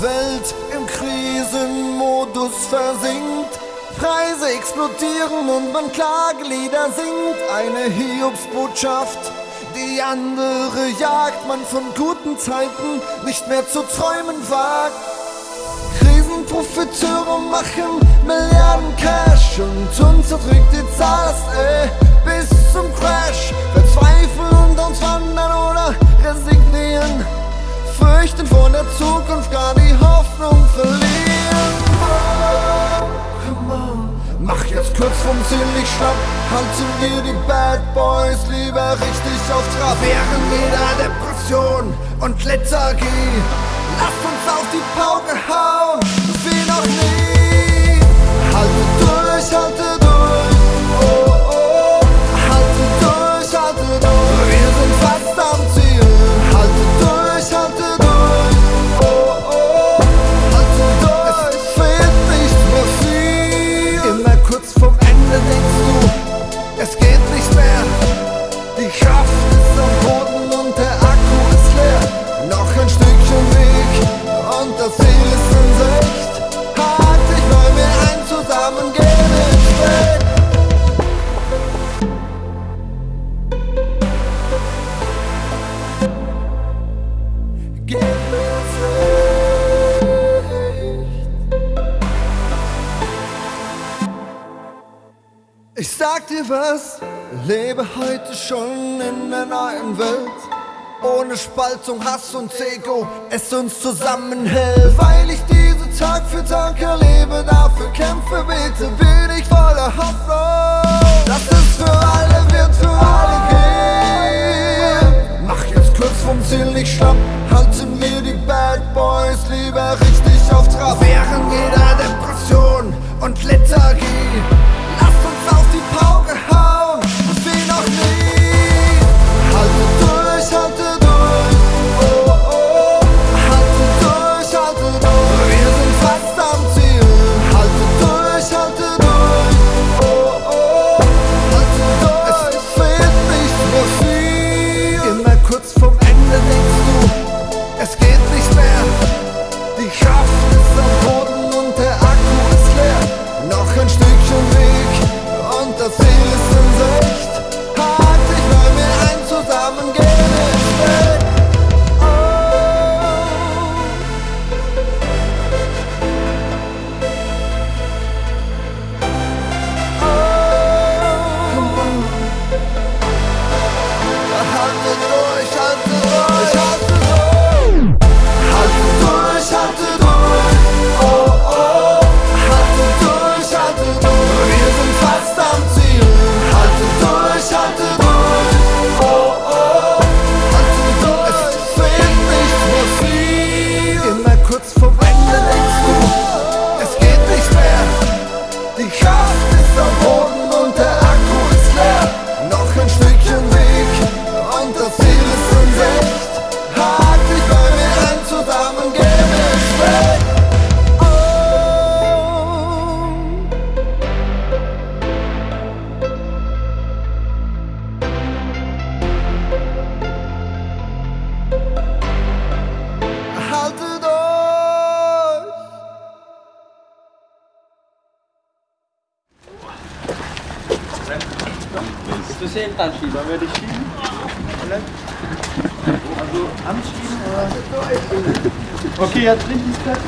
Welt im Krisenmodus versinkt. Preise explodieren und man Klagelieder singt. Eine Hiobsbotschaft, die andere jagt. Man von guten Zeiten nicht mehr zu träumen wagt. Krisenprofiteure machen Milliarden Cash und uns erdrückt die Zahl des Kurz vom kurzum nicht schlapp Halten wir die Bad Boys lieber richtig auf Trab. Während jeder Depression und Lethargie Lasst uns auf die Pauke hauen. the things to escape Ich sag dir was, lebe heute schon in der neuen Welt. Ohne Spaltung, Hass und Ego, es uns zusammenhält. Weil ich diese Tag für Tag erlebe, dafür kämpfe, bete, will bisschen hinterschieben. Dann werde ich schieben? Also anschieben oder? Okay, jetzt richtig fest.